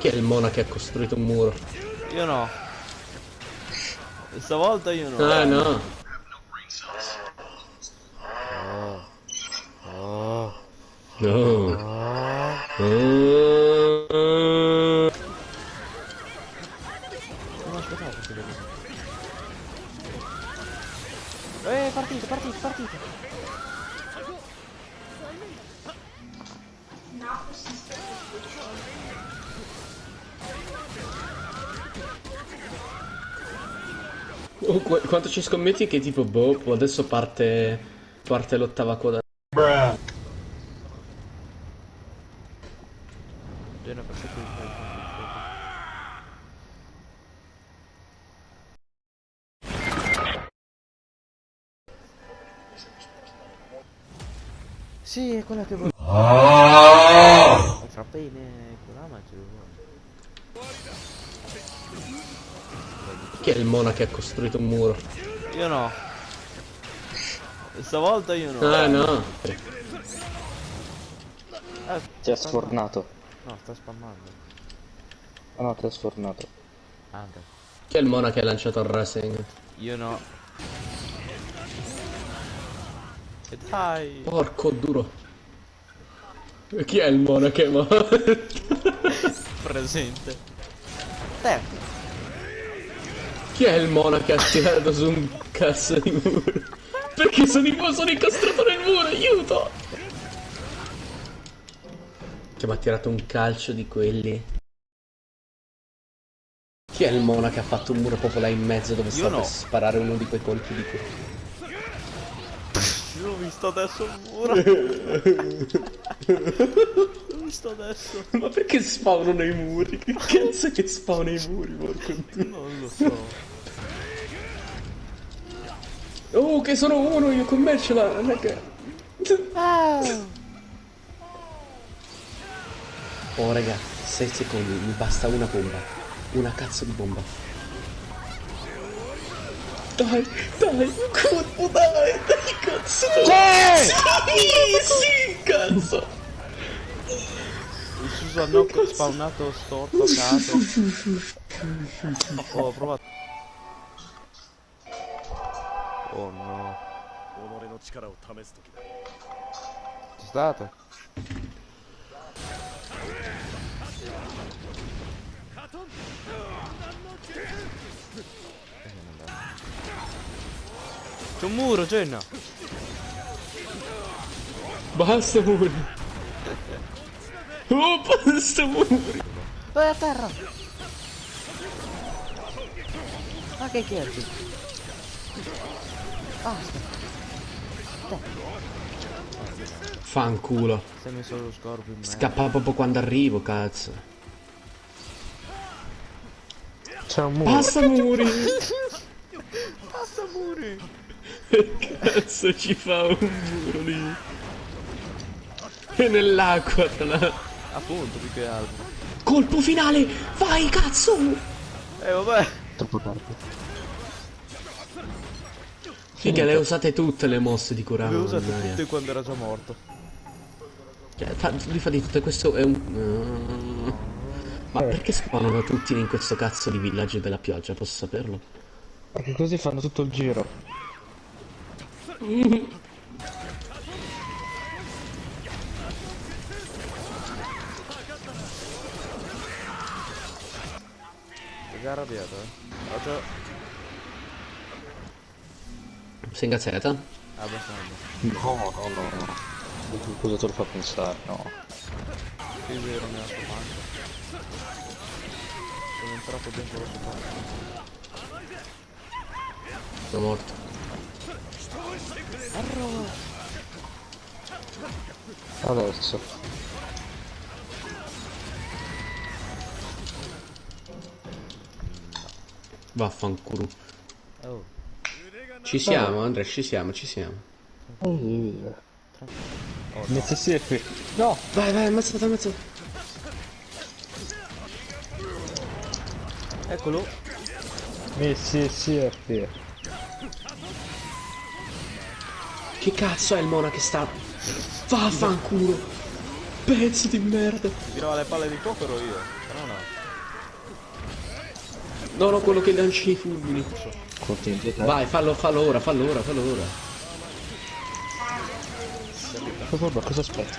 Chi è il mona che ha costruito un muro? Io no. Stavolta io no. Ah no. Oh. No. Oh. Non aspettavo che sia così. Eh, partite, partite, partite. Oh, qu- quanto ci scommetti che tipo, boh, adesso parte, parte l'ottava coda. Di Sì, è quella che volevo. Fra bene, quella ma ce lo vuole. Chi è il mona che ha costruito un muro? Io no. Stavolta io no. Ah no. Eh, Ti ha sfornato. No, sta spammando. Ah no, ti ha sfornato. Anche. Chi è il mona che ha lanciato il racing? Io no. E dai. Porco duro. Chi è il mona che ma... Presente. Te. Chi è il mona che ha tirato su un cazzo di muro? Perché sono, in- sono incastrato nel muro, aiuto! Che mi ha tirato un calcio di quelli. Chi è il mona che ha fatto un muro proprio là in mezzo dove sta no. per sparare uno di quei colpi di quelli? Io ho visto adesso il muro. Visto adesso. Ma perché spawnano i muri? Che cazzo è che spawna i muri, porco dio? Non lo so. Oh, che sono uno, io con me ce è che... Oh, raga, 6 secondi, mi basta una bomba. Una cazzo di bomba. Dai, dai, un colpo, dai, dai, cazzo. Sì, sì, cazzo uso hanno spawnato sto caso. Oh, ho provato oh no. Ci state c'è un muro Genna basta pure. Oh, basta muri. Vai a terra! Ma che chiedi? Basta! Fanculo. È messo lo scorpio in. Scappa proprio quando arrivo, cazzo. C'è un muro. Basta muri. Basta muri! Cazzo ci fa un muro lì? E nell'acqua tra l'altro. Appunto, più che altro. Colpo finale! Vai, cazzo! Eh vabbè! Troppo tardi. Figa, le usate tutte le mosse di Kurama. Le ho usate mannaggia. tutte quando era già morto. Cioè, fa, li fa di tutte, questo è un... Ma perché spawnano tutti in questo cazzo di villaggio della pioggia, posso saperlo? Perché così fanno tutto il giro. già arrabbiato, eh? Ho già... Sei ingazzata? Abbastanza. No, no, no, no. Cosa te lo fa pensare? No. Sì, è vero, nella sua pancia. Sono entrato dentro la sua pancia. Sono morto. Adesso. Vaffanculo. Oh. Ci siamo, Andrea, ci siamo, ci siamo. Inizia siepi. No! Vai, vai, ammazzata, ammazzata. Eccolo. Messi siepi. Che cazzo è il mona che sta... Vaffanculo. Pezzo di merda. Tirava le palle di fuoco ero io. Però no. No, no, quello che lancia i fulmini. Vai, fallo, fallo ora, fallo ora, fallo ora. Ma guarda, cosa aspetti?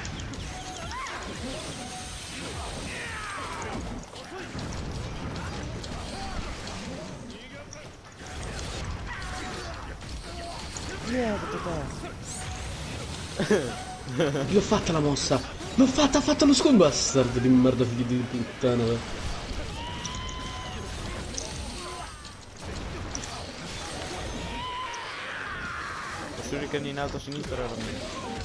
L'ho fatta la mossa. L'ho fatta, ha fatto lo scon bastard di merda figli di puttana. Shuriken in alto a sinistra era mio.